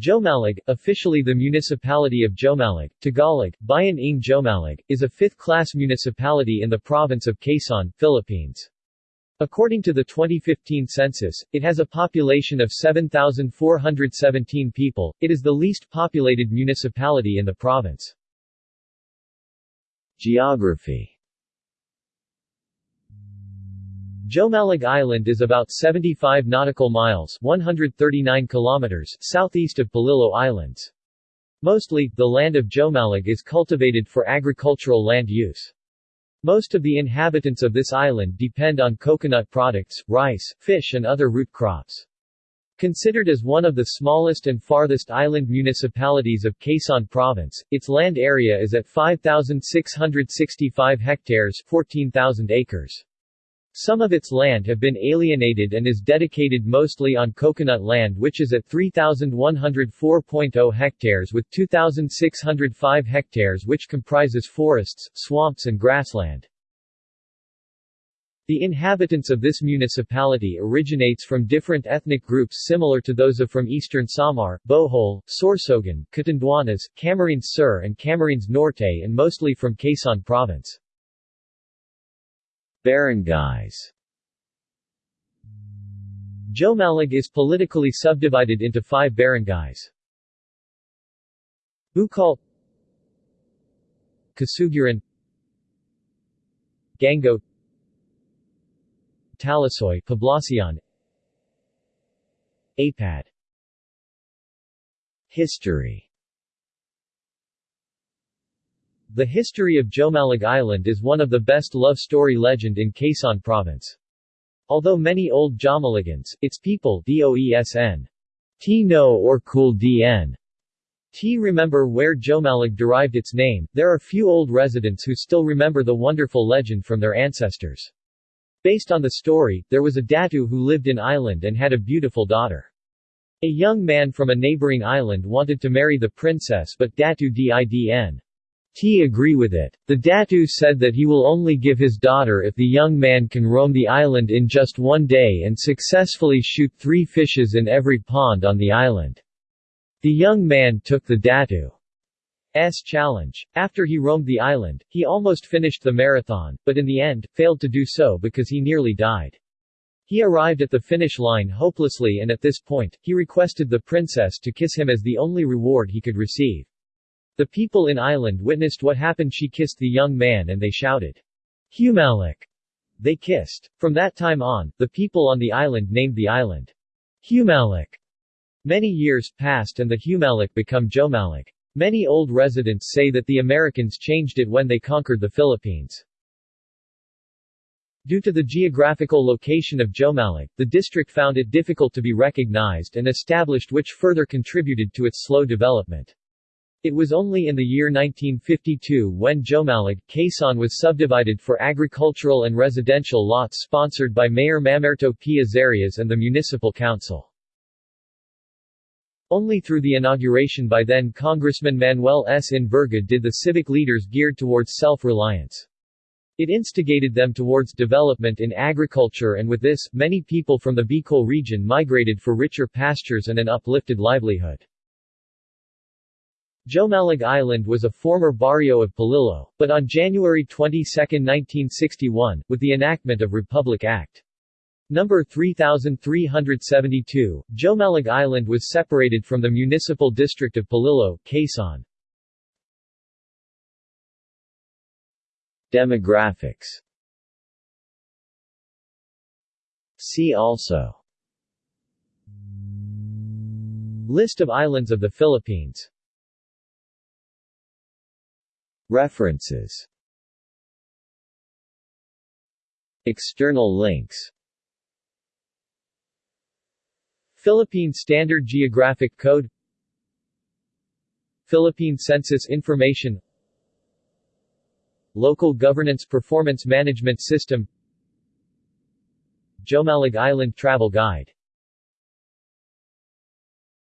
Jomalig, officially the municipality of Jomalig, Tagalog, Bayan ng Jomalig, is a fifth-class municipality in the province of Quezon, Philippines. According to the 2015 census, it has a population of 7,417 people. It is the least populated municipality in the province. Geography Jomalig Island is about 75 nautical miles 139 kilometers southeast of Polillo Islands. Mostly, the land of Jomalig is cultivated for agricultural land use. Most of the inhabitants of this island depend on coconut products, rice, fish and other root crops. Considered as one of the smallest and farthest island municipalities of Quezon Province, its land area is at 5,665 hectares 14,000 acres. Some of its land have been alienated and is dedicated mostly on coconut land which is at 3,104.0 hectares with 2,605 hectares which comprises forests, swamps and grassland. The inhabitants of this municipality originates from different ethnic groups similar to those of from eastern Samar, Bohol, Sorsogon, Catanduanes, Camarines Sur and Camarines Norte and mostly from Quezon Province. Barangays. Jomalig is politically subdivided into five barangays. Bukal Kasuguran Gango Talisoy Poblacion Apad History the history of Jomalig Island is one of the best love story legend in Quezon Province. Although many old Jomaligans, its people DOESN, T know or cool DN, T remember where Jomalig derived its name, there are few old residents who still remember the wonderful legend from their ancestors. Based on the story, there was a Datu who lived in island and had a beautiful daughter. A young man from a neighboring island wanted to marry the princess but Datu didn. T agree with it. The Datu said that he will only give his daughter if the young man can roam the island in just one day and successfully shoot three fishes in every pond on the island. The young man took the Datu's challenge. After he roamed the island, he almost finished the marathon, but in the end, failed to do so because he nearly died. He arrived at the finish line hopelessly and at this point, he requested the princess to kiss him as the only reward he could receive. The people in island witnessed what happened she kissed the young man and they shouted, Humalik. They kissed. From that time on, the people on the island named the island Humalik. Many years passed and the Humalik become Jomalig. Many old residents say that the Americans changed it when they conquered the Philippines. Due to the geographical location of Jomalig, the district found it difficult to be recognized and established which further contributed to its slow development. It was only in the year 1952 when Jomalig, Quezon was subdivided for agricultural and residential lots sponsored by Mayor Mamerto P. Azarias and the Municipal Council. Only through the inauguration by then Congressman Manuel S. Enverga did the civic leaders geared towards self-reliance. It instigated them towards development in agriculture and with this, many people from the Bicol region migrated for richer pastures and an uplifted livelihood. Jomalig Island was a former barrio of Polillo, but on January 22, 1961, with the enactment of Republic Act. No. 3372, Jomalig Island was separated from the municipal district of Polillo, Quezon. Demographics See also List of islands of the Philippines References. External links. Philippine Standard Geographic Code. Philippine Census Information. Local Governance Performance Management System. Jomalig Island Travel Guide